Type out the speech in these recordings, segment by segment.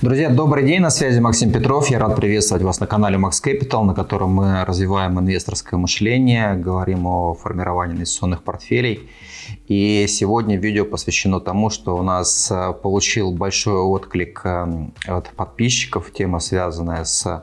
Друзья, добрый день, на связи Максим Петров. Я рад приветствовать вас на канале Max Capital, на котором мы развиваем инвесторское мышление, говорим о формировании инвестиционных портфелей. И сегодня видео посвящено тому, что у нас э, получил большой отклик э, от подписчиков, тема связанная с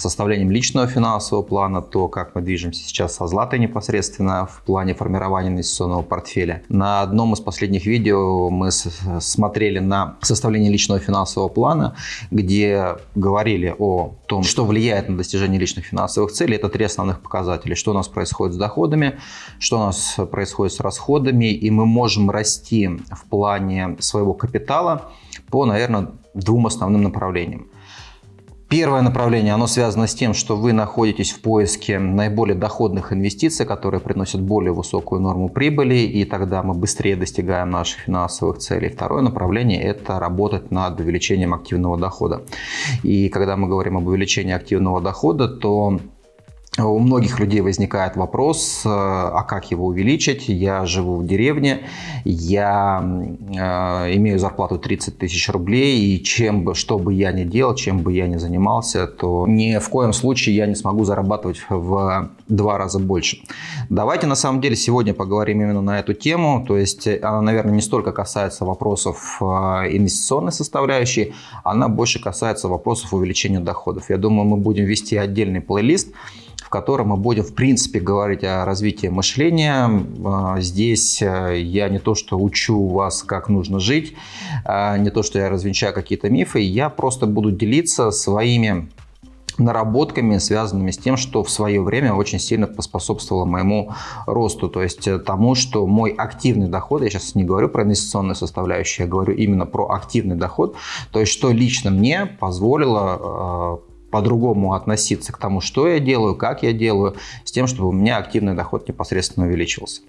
составлением личного финансового плана, то, как мы движемся сейчас со златой непосредственно в плане формирования инвестиционного портфеля. На одном из последних видео мы смотрели на составление личного финансового плана, где говорили о том, что влияет на достижение личных финансовых целей. Это три основных показателя. Что у нас происходит с доходами, что у нас происходит с расходами, и мы можем расти в плане своего капитала по, наверное, двум основным направлениям. Первое направление, оно связано с тем, что вы находитесь в поиске наиболее доходных инвестиций, которые приносят более высокую норму прибыли, и тогда мы быстрее достигаем наших финансовых целей. Второе направление – это работать над увеличением активного дохода. И когда мы говорим об увеличении активного дохода, то у многих людей возникает вопрос, э, а как его увеличить? Я живу в деревне, я э, имею зарплату 30 тысяч рублей, и чем бы, что бы я ни делал, чем бы я ни занимался, то ни в коем случае я не смогу зарабатывать в два раза больше. Давайте на самом деле сегодня поговорим именно на эту тему, то есть она, наверное, не столько касается вопросов э, инвестиционной составляющей, она больше касается вопросов увеличения доходов. Я думаю, мы будем вести отдельный плейлист, в котором мы будем, в принципе, говорить о развитии мышления. А, здесь э, я не то, что учу вас, как нужно жить, а, не то, что я развенчаю какие-то мифы, я просто буду делиться своими наработками, связанными с тем, что в свое время очень сильно поспособствовало моему росту, то есть э, тому, что мой активный доход, я сейчас не говорю про инвестиционную составляющую, я говорю именно про активный доход, то есть что лично мне позволило э, по-другому относиться к тому, что я делаю, как я делаю, с тем, чтобы у меня активный доход непосредственно увеличивался.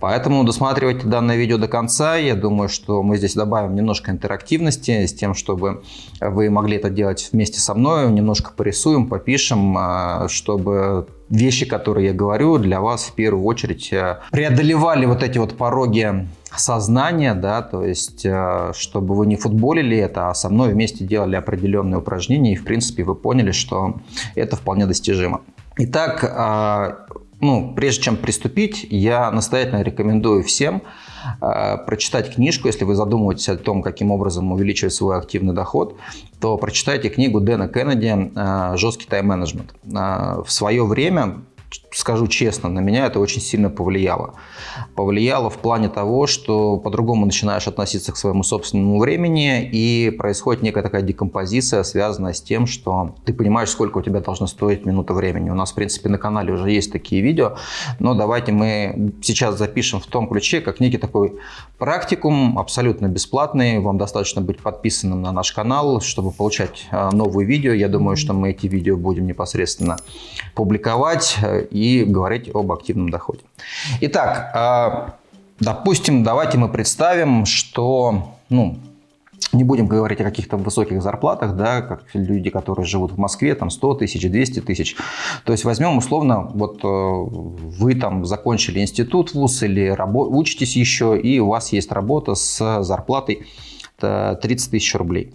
Поэтому досматривайте данное видео до конца. Я думаю, что мы здесь добавим немножко интерактивности с тем, чтобы вы могли это делать вместе со мной, немножко порисуем, попишем, а, чтобы вещи, которые я говорю, для вас в первую очередь э, преодолевали вот эти вот пороги сознания, да, то есть, э, чтобы вы не футболили это, а со мной вместе делали определенные упражнения, и, в принципе, вы поняли, что это вполне достижимо. Итак, а, ну, прежде чем приступить, я настоятельно рекомендую всем э, прочитать книжку, если вы задумываетесь о том, каким образом увеличивать свой активный доход, то прочитайте книгу Дэна Кеннеди «Жесткий тайм-менеджмент». В свое время скажу честно, на меня это очень сильно повлияло. Повлияло в плане того, что по-другому начинаешь относиться к своему собственному времени, и происходит некая такая декомпозиция, связанная с тем, что ты понимаешь, сколько у тебя должно стоить минута времени. У нас, в принципе, на канале уже есть такие видео, но давайте мы сейчас запишем в том ключе, как некий такой практикум, абсолютно бесплатный. Вам достаточно быть подписанным на наш канал, чтобы получать а, новые видео. Я думаю, что мы эти видео будем непосредственно публиковать и говорить об активном доходе. Итак, а, допустим, давайте мы представим, что, ну, не будем говорить о каких-то высоких зарплатах, да, как люди, которые живут в Москве, там 100 тысяч, 200 тысяч. То есть возьмем условно, вот э, вы там закончили институт, вуз или учитесь еще, и у вас есть работа с зарплатой 30 тысяч рублей.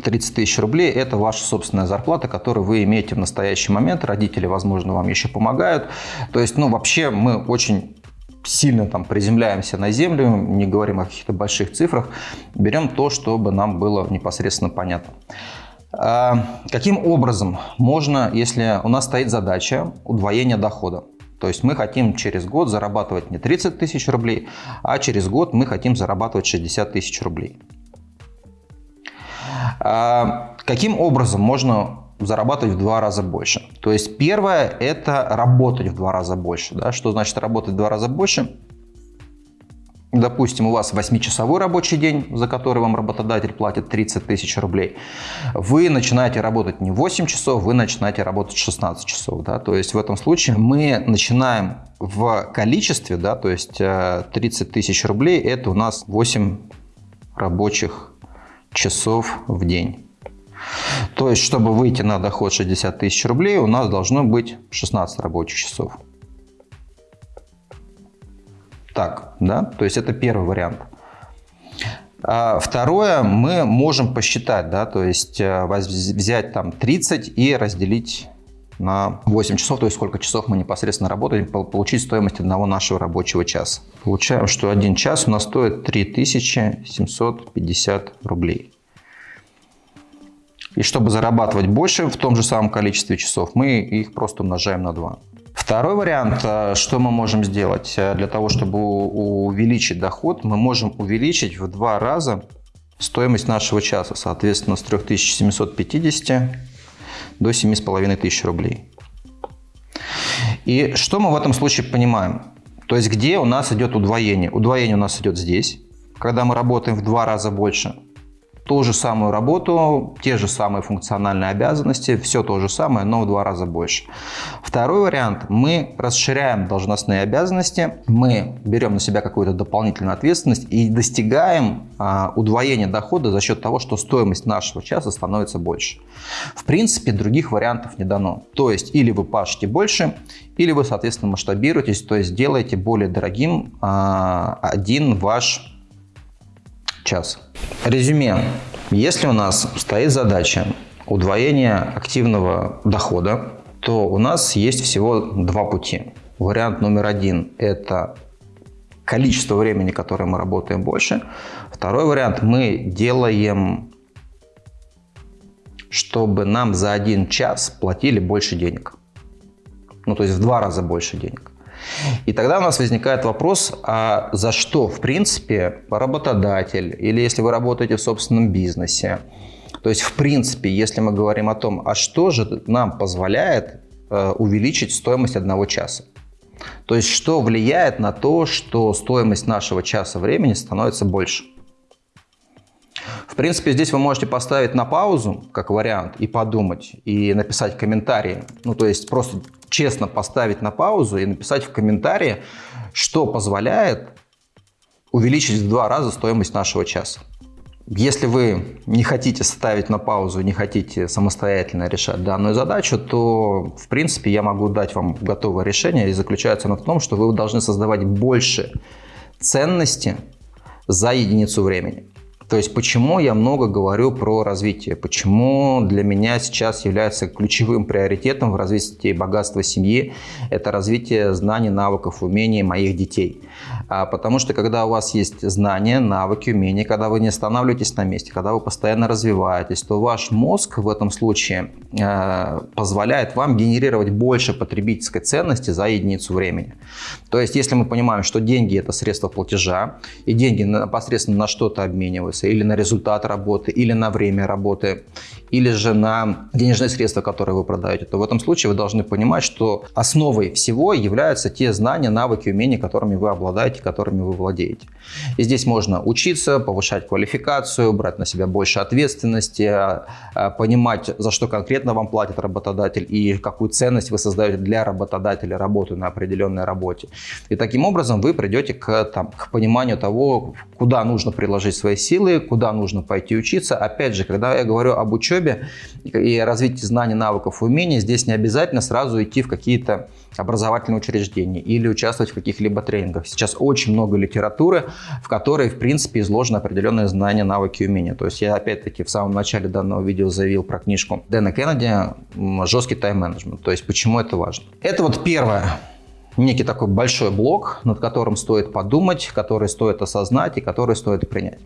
30 тысяч рублей – это ваша собственная зарплата, которую вы имеете в настоящий момент. Родители, возможно, вам еще помогают. То есть, ну, вообще мы очень сильно там приземляемся на землю, не говорим о каких-то больших цифрах, берем то, чтобы нам было непосредственно понятно. А каким образом можно, если у нас стоит задача удвоения дохода, то есть мы хотим через год зарабатывать не 30 тысяч рублей, а через год мы хотим зарабатывать 60 тысяч рублей. А, каким образом можно зарабатывать в два раза больше? То есть первое – это работать в два раза больше. Да? Что значит работать в два раза больше? Допустим, у вас 8-часовой рабочий день, за который вам работодатель платит 30 тысяч рублей. Вы начинаете работать не 8 часов, вы начинаете работать 16 часов. Да? То есть в этом случае мы начинаем в количестве, да, то есть 30 э, тысяч рублей – это у нас 8 рабочих часов в день. То есть, чтобы выйти на доход 60 тысяч рублей, у нас должно быть 16 рабочих часов. Так, да, то есть это первый вариант. А второе, мы можем посчитать, да, то есть э, взять там 30 и разделить на 8 часов, то есть сколько часов мы непосредственно работаем, получить стоимость одного нашего рабочего часа. Получаем, что один час у нас стоит 3750 рублей. И чтобы зарабатывать больше в том же самом количестве часов, мы их просто умножаем на 2. Второй вариант, э, что мы можем сделать э, для того, чтобы увеличить доход, мы можем увеличить в два раза стоимость нашего часа, соответственно, с 3750 до 7500 рублей. И что мы в этом случае понимаем? То есть где у нас идет удвоение? Удвоение у нас идет здесь, когда мы работаем в два раза больше ту же самую работу, те же самые функциональные обязанности, все то же самое, но в два раза больше. Второй вариант. Мы расширяем должностные обязанности, мы берем на себя какую-то дополнительную ответственность и достигаем а, удвоения дохода за счет того, что стоимость нашего часа становится больше. В принципе, других вариантов не дано. То есть, или вы пашете больше, или вы, соответственно, масштабируетесь, то есть делаете более дорогим а, один ваш час. Резюме. Если у нас стоит задача удвоения активного дохода, то у нас есть всего два пути. Вариант номер один – это количество времени, которое мы работаем больше. Второй вариант – мы делаем, чтобы нам за один час платили больше денег. Ну, то есть в два раза больше денег. И тогда у нас возникает вопрос, а за что, в принципе, работодатель, или если вы работаете в собственном бизнесе, то есть, в принципе, если мы говорим о том, а что же нам позволяет э, увеличить стоимость одного часа? То есть, что влияет на то, что стоимость нашего часа времени становится больше? В принципе, здесь вы можете поставить на паузу, как вариант, и подумать, и написать комментарии. Ну, то есть просто честно поставить на паузу и написать в комментарии, что позволяет увеличить в два раза стоимость нашего часа. Если вы не хотите ставить на паузу, не хотите самостоятельно решать данную задачу, то, в принципе, я могу дать вам готовое решение. И заключается оно в том, что вы должны создавать больше ценности за единицу времени. То есть почему я много говорю про развитие, почему для меня сейчас является ключевым приоритетом в развитии богатства семьи, это развитие знаний, навыков, умений моих детей. А, потому что когда у вас есть знания, навыки, умения, когда вы не останавливаетесь на месте, когда вы постоянно развиваетесь, то ваш мозг в этом случае э, позволяет вам генерировать больше потребительской ценности за единицу времени. То есть если мы понимаем, что деньги это средство платежа, и деньги непосредственно на что-то обмениваются, или на результат работы, или на время работы, или же на денежные средства, которые вы продаете, то в этом случае вы должны понимать, что основой всего являются те знания, навыки, умения, которыми вы обладаете, которыми вы владеете. И здесь можно учиться, повышать квалификацию, брать на себя больше ответственности, а, а, понимать, за что конкретно вам платит работодатель и какую ценность вы создаете для работодателя, работы на определенной работе. И таким образом вы придете к, там, к пониманию того, куда нужно приложить свои силы, куда нужно пойти учиться. Опять же, когда я говорю об учебе и развитии знаний, навыков, умений, здесь не обязательно сразу идти в какие-то образовательные учреждения или участвовать в каких-либо тренингах. Сейчас очень много литературы, в которой, в принципе, изложены определенные знания, навыки, умения. То есть я, опять-таки, в самом начале данного видео заявил про книжку Дэна Кеннеди «Жесткий тайм-менеджмент». То есть почему это важно. Это вот первое некий такой большой блок, над которым стоит подумать, который стоит осознать и который стоит принять.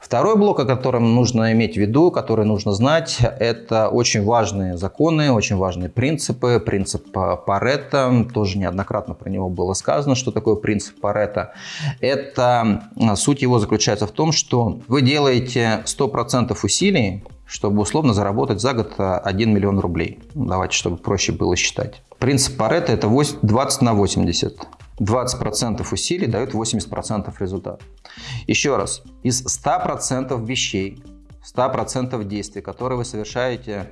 Второй блок, о котором нужно иметь в виду, который нужно знать, это очень важные законы, очень важные принципы. Принцип Паретта, тоже неоднократно про него было сказано, что такое принцип Паретта. Это суть его заключается в том, что вы делаете 100% усилий, чтобы условно заработать за год 1 миллион рублей. Давайте, чтобы проще было считать. Принцип Паретта – это 20 на 80. 20% усилий дают 80% результата. Еще раз, из 100% вещей, 100% действий, которые вы совершаете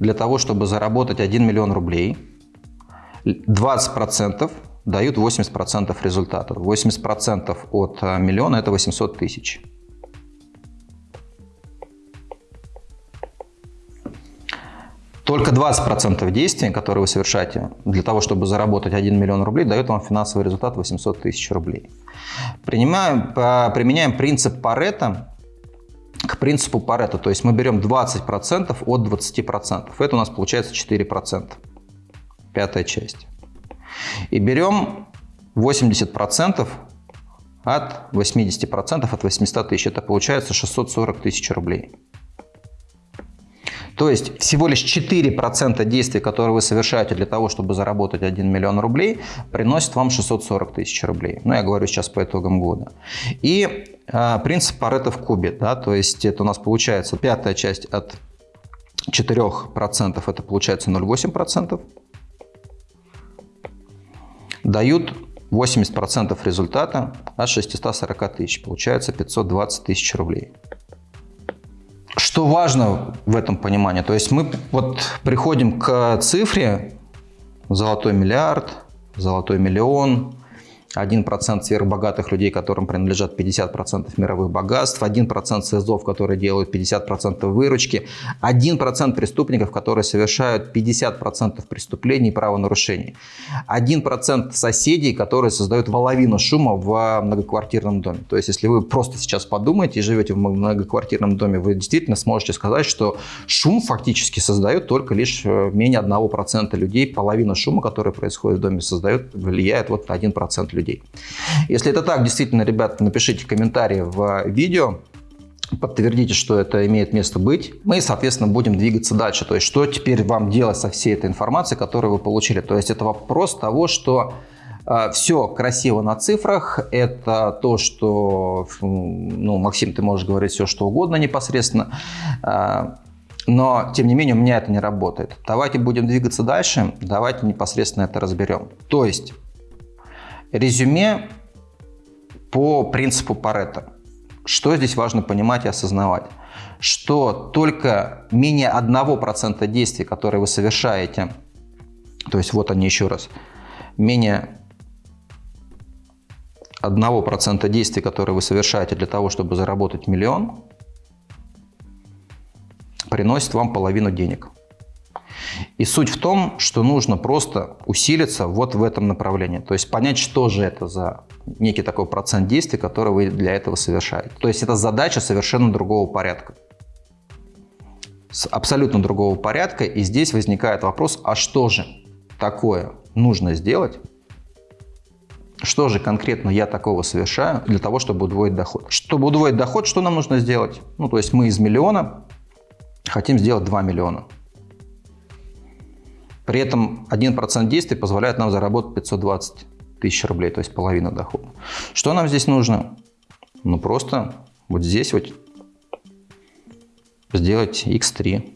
для того, чтобы заработать 1 миллион рублей, 20% дают 80% результата. 80% от э, миллиона – это 800 тысяч. Только 20% действий, которые вы совершаете для того, чтобы заработать 1 миллион рублей, дает вам финансовый результат 800 тысяч рублей. Принимаем, применяем принцип Паретта к принципу Паретта. То есть мы берем 20% от 20%. Это у нас получается 4%. Пятая часть. И берем 80% от 80% от 800 тысяч. Это получается 640 тысяч рублей. То есть всего лишь 4% действий, которые вы совершаете для того, чтобы заработать 1 миллион рублей, приносит вам 640 тысяч рублей. Ну, я говорю сейчас по итогам года. И э, принцип Паретта в кубе, да, то есть это у нас получается пятая часть от 4%, это получается 0,8%, дают 80% результата от 640 тысяч, получается 520 тысяч рублей. Что важно в этом понимании? То есть мы вот приходим к цифре золотой миллиард, золотой миллион, 1% сверхбогатых людей, которым принадлежат 50% мировых богатств, 1% СИЗОВ, которые делают 50% выручки, 1% преступников, которые совершают 50% преступлений и правонарушений, 1% соседей, которые создают половину шума в многоквартирном доме. То есть, если вы просто сейчас подумаете и живете в многоквартирном доме, вы действительно сможете сказать, что шум фактически создает только лишь э, менее 1% людей, половина шума, который происходит в доме, создает, влияет вот на 1% людей людей. Если это так, действительно, ребята, напишите комментарии в видео, подтвердите, что это имеет место быть. Мы, соответственно, будем двигаться дальше. То есть, что теперь вам делать со всей этой информацией, которую вы получили. То есть, это вопрос того, что э, все красиво на цифрах. Это то, что, ну, Максим, ты можешь говорить все, что угодно непосредственно. Э, но, тем не менее, у меня это не работает. Давайте будем двигаться дальше, давайте непосредственно это разберем. То есть, Резюме по принципу Паретта. Что здесь важно понимать и осознавать? Что только менее 1% действий, которые вы совершаете, то есть вот они еще раз, менее 1% действий, которые вы совершаете для того, чтобы заработать миллион, приносит вам половину денег. И суть в том, что нужно просто усилиться вот в этом направлении. То есть понять, что же это за некий такой процент действий, который вы для этого совершаете. То есть это задача совершенно другого порядка. С абсолютно другого порядка. И здесь возникает вопрос, а что же такое нужно сделать, что же конкретно я такого совершаю для того, чтобы удвоить доход? Чтобы удвоить доход, что нам нужно сделать? Ну, то есть мы из миллиона хотим сделать 2 миллиона. При этом 1% действий позволяет нам заработать 520 тысяч рублей, то есть половина дохода. Что нам здесь нужно? Ну просто вот здесь вот сделать x3.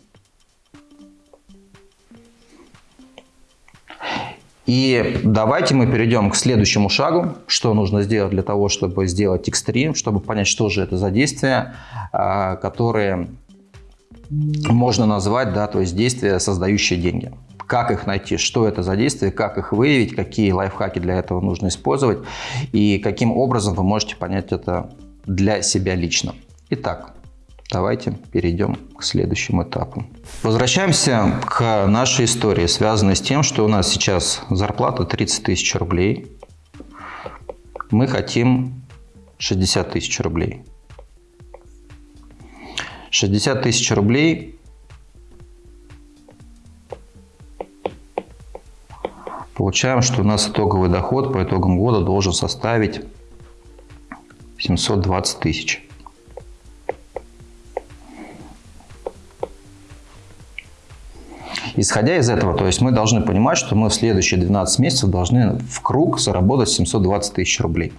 И давайте мы перейдем к следующему шагу, что нужно сделать для того, чтобы сделать x3, чтобы понять, что же это за действия, а, которые можно назвать, да, то есть действия, создающие деньги как их найти, что это за действия, как их выявить, какие лайфхаки для этого нужно использовать и каким образом вы можете понять это для себя лично. Итак, давайте перейдем к следующему этапу. Возвращаемся к нашей истории, связанной с тем, что у нас сейчас зарплата 30 тысяч рублей. Мы хотим 60 тысяч рублей. 60 тысяч рублей получаем, что у нас итоговый доход по итогам года должен составить 720 тысяч. Исходя из этого, то есть мы должны понимать, что мы в следующие 12 месяцев должны в круг заработать 720 тысяч рублей.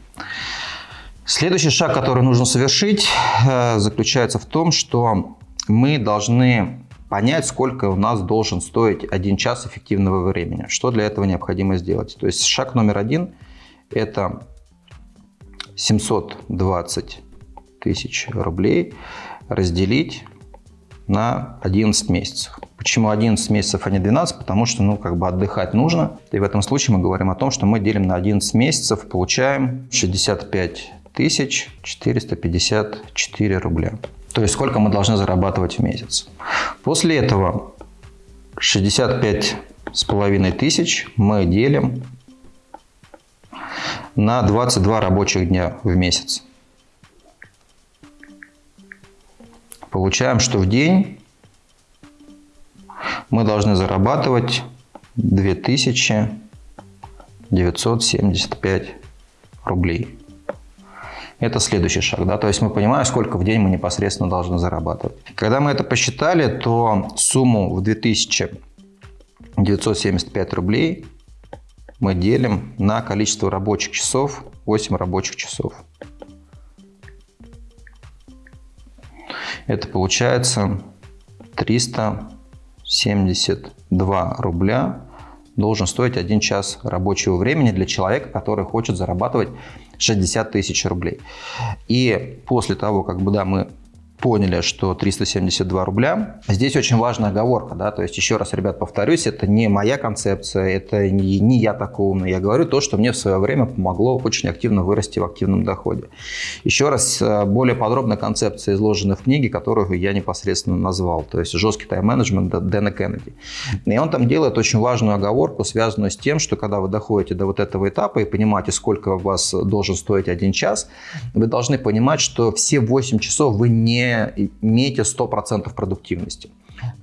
Следующий шаг, который нужно совершить, э, заключается в том, что мы должны понять, сколько у нас должен стоить один час эффективного времени. Что для этого необходимо сделать? То есть шаг номер один – это 720 тысяч рублей разделить на 11 месяцев. Почему 11 месяцев, а не 12? Потому что, ну, как бы отдыхать нужно. И в этом случае мы говорим о том, что мы делим на 11 месяцев, получаем 65 тысяч 454 рубля. То есть сколько мы должны зарабатывать в месяц. После этого 65 с половиной тысяч мы делим на 22 рабочих дня в месяц. Получаем, что в день мы должны зарабатывать 2975 рублей. Это следующий шаг, да, то есть мы понимаем, сколько в день мы непосредственно должны зарабатывать. Когда мы это посчитали, то сумму в 2975 рублей мы делим на количество рабочих часов, 8 рабочих часов. Это получается 372 рубля должен стоить один час рабочего времени для человека, который хочет зарабатывать 60 тысяч рублей. И после того, как бы, да, мы поняли, что 372 рубля. Здесь очень важная оговорка, да, то есть еще раз, ребят, повторюсь, это не моя концепция, это не, не я такой умный, я говорю то, что мне в свое время помогло очень активно вырасти в активном доходе. Еще раз, э, более подробно концепция изложена в книге, которую я непосредственно назвал, то есть «Жесткий тайм-менеджмент» Дэна Кеннеди. И он там делает очень важную оговорку, связанную с тем, что когда вы доходите до вот этого этапа и понимаете, сколько у вас должен стоить один час, вы должны понимать, что все 8 часов вы не имеете 100% продуктивности.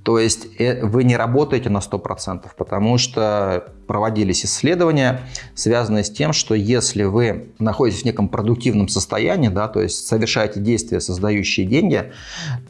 То есть э, вы не работаете на 100%, потому что проводились исследования, связанные с тем, что если вы находитесь в неком продуктивном состоянии, да, то есть совершаете действия, создающие деньги,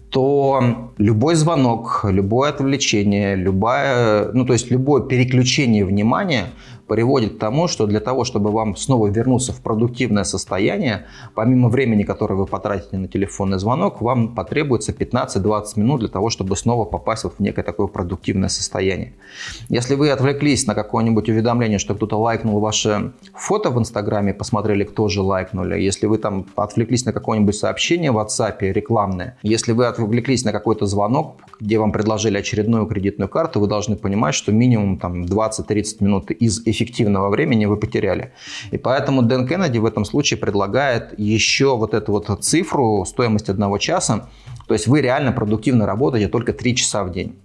то любой звонок, любое отвлечение, любое, ну, то есть любое переключение внимания приводит к тому, что для того, чтобы вам снова вернуться в продуктивное состояние, помимо времени, которое вы потратите на телефонный звонок, вам потребуется 15-20 минут для того, чтобы снова попасть вот в некое такое продуктивное состояние. Если вы отвлеклись на какое-нибудь уведомление, что кто-то лайкнул ваше фото в Инстаграме, посмотрели, кто же лайкнули, если вы там отвлеклись на какое-нибудь сообщение в WhatsApp рекламное, если вы отвлеклись на какой-то звонок, где вам предложили очередную кредитную карту, вы должны понимать, что минимум там 20-30 минут из эффективного времени вы потеряли. И поэтому Дэн Кеннеди в этом случае предлагает еще вот эту вот цифру, стоимость одного часа. То есть вы реально продуктивно работаете только 3 часа в день.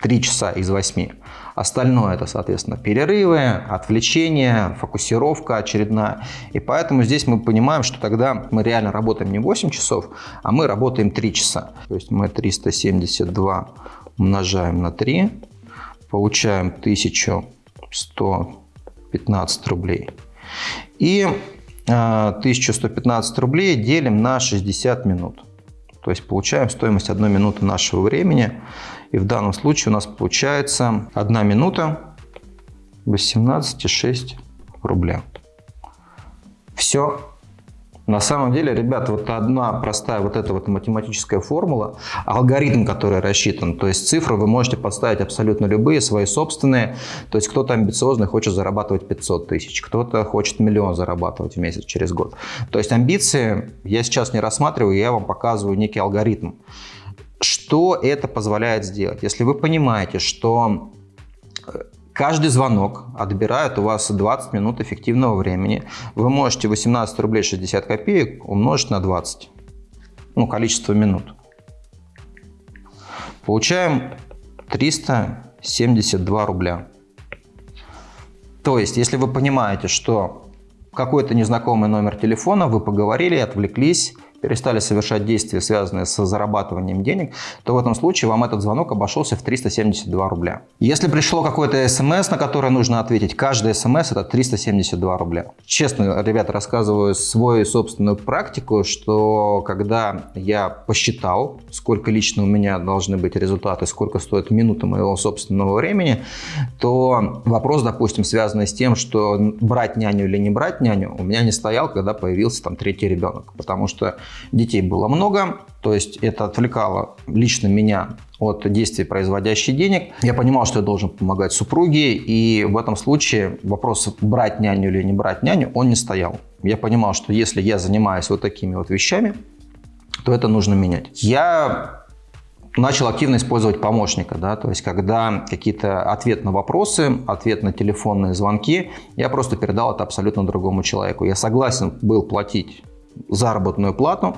3 часа из 8. Остальное это, соответственно, перерывы, отвлечения, фокусировка очередная. И поэтому здесь мы понимаем, что тогда мы реально работаем не 8 часов, а мы работаем 3 часа. То есть мы 372 умножаем на 3, получаем 1000 115 рублей. И 1115 а, рублей делим на 60 минут. То есть получаем стоимость 1 минуты нашего времени. И в данном случае у нас получается 1 минута 18,6 рубля. Все на самом деле, ребята, вот одна простая вот эта вот математическая формула, алгоритм, который рассчитан, то есть цифры вы можете подставить абсолютно любые, свои собственные. То есть кто-то амбициозный хочет зарабатывать 500 тысяч, кто-то хочет миллион зарабатывать в месяц через год. То есть амбиции я сейчас не рассматриваю, я вам показываю некий алгоритм. Что это позволяет сделать? Если вы понимаете, что Каждый звонок отбирает у вас 20 минут эффективного времени. Вы можете 18 рублей 60 копеек умножить на 20. Ну, количество минут. Получаем 372 рубля. То есть, если вы понимаете, что какой-то незнакомый номер телефона, вы поговорили, отвлеклись, перестали совершать действия, связанные с зарабатыванием денег, то в этом случае вам этот звонок обошелся в 372 рубля. Если пришло какое-то смс, на которое нужно ответить, каждый смс это 372 рубля. Честно, ребята, рассказываю свою собственную практику, что когда я посчитал, сколько лично у меня должны быть результаты, сколько стоит минута моего собственного времени, то вопрос, допустим, связанный с тем, что брать няню или не брать няню, у меня не стоял, когда появился там третий ребенок. Потому что Детей было много, то есть это отвлекало лично меня от действий, производящих денег. Я понимал, что я должен помогать супруге, и в этом случае вопрос брать няню или не брать няню, он не стоял. Я понимал, что если я занимаюсь вот такими вот вещами, то это нужно менять. Я начал активно использовать помощника, да, то есть когда какие-то ответ на вопросы, ответ на телефонные звонки, я просто передал это абсолютно другому человеку. Я согласен был платить заработную плату,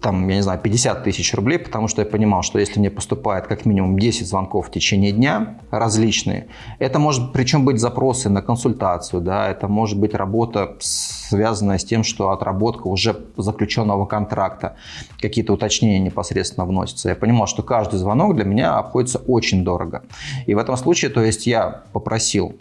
там, я не знаю, 50 тысяч рублей, потому что я понимал, что если мне поступает как минимум 10 звонков в течение дня различные, это может причем быть запросы на консультацию, да, это может быть работа, связанная с тем, что отработка уже заключенного контракта, какие-то уточнения непосредственно вносятся. Я понимал, что каждый звонок для меня обходится очень дорого. И в этом случае, то есть я попросил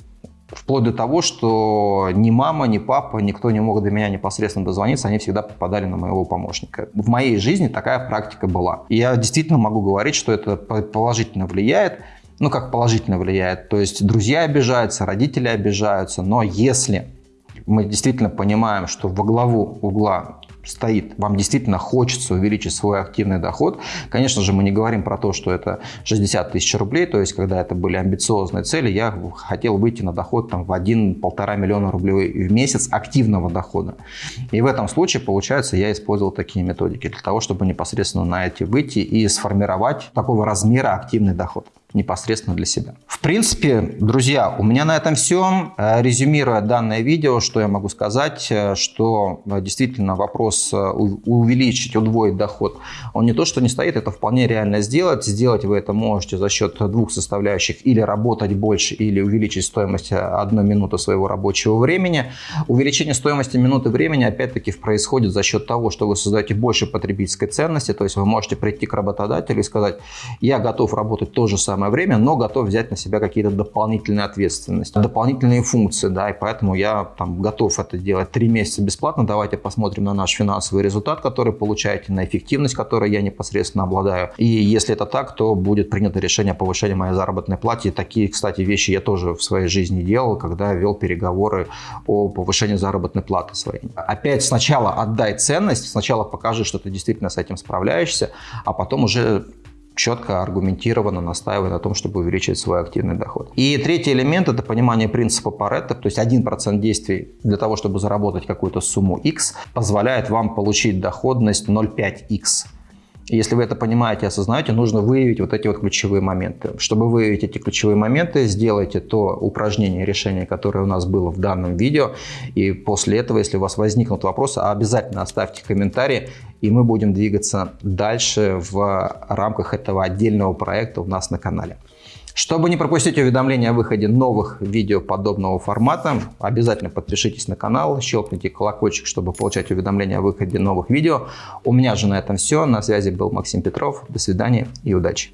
Вплоть до того, что ни мама, ни папа, никто не мог до меня непосредственно дозвониться, они всегда попадали на моего помощника. В моей жизни такая практика была. И я действительно могу говорить, что это положительно влияет. Ну, как положительно влияет. То есть друзья обижаются, родители обижаются. Но если мы действительно понимаем, что во главу угла стоит, вам действительно хочется увеличить свой активный доход, конечно же, мы не говорим про то, что это 60 тысяч рублей, то есть, когда это были амбициозные цели, я хотел выйти на доход там, в 1-1,5 миллиона рублей в месяц активного дохода. И в этом случае, получается, я использовал такие методики для того, чтобы непосредственно на эти выйти и сформировать такого размера активный доход непосредственно для себя. В принципе, друзья, у меня на этом все. Э, резюмируя данное видео, что я могу сказать, э, что э, действительно вопрос увеличить, удвоить доход, он не то, что не стоит, это вполне реально сделать. Сделать вы это можете за счет двух составляющих, или работать больше, или увеличить стоимость одной минуты своего рабочего времени. Увеличение стоимости минуты времени, опять-таки, происходит за счет того, что вы создаете больше потребительской ценности, то есть вы можете прийти к работодателю и сказать, я готов работать то же самое самое время, но готов взять на себя какие-то дополнительные ответственности, дополнительные функции, да, и поэтому я там готов это делать три месяца бесплатно. Давайте посмотрим на наш финансовый результат, который получаете, на эффективность, которой я непосредственно обладаю. И если это так, то будет принято решение о повышении моей заработной платы. Такие, кстати, вещи я тоже в своей жизни делал, когда вел переговоры о повышении заработной платы своей. Опять сначала отдай ценность, сначала покажи, что ты действительно с этим справляешься, а потом уже четко, аргументированно настаивая на том, чтобы увеличить свой активный доход. И третий элемент – это понимание принципа Паретта, то есть 1% действий для того, чтобы заработать какую-то сумму X, позволяет вам получить доходность 0,5X. Если вы это понимаете осознаете, нужно выявить вот эти вот ключевые моменты. Чтобы выявить эти ключевые моменты, сделайте то упражнение, решение, которое у нас было в данном видео. И после этого, если у вас возникнут вопросы, обязательно оставьте комментарии, и мы будем двигаться дальше в рамках этого отдельного проекта у нас на канале. Чтобы не пропустить уведомления о выходе новых видео подобного формата, обязательно подпишитесь на канал, щелкните колокольчик, чтобы получать уведомления о выходе новых видео. У меня же на этом все. На связи был Максим Петров. До свидания и удачи!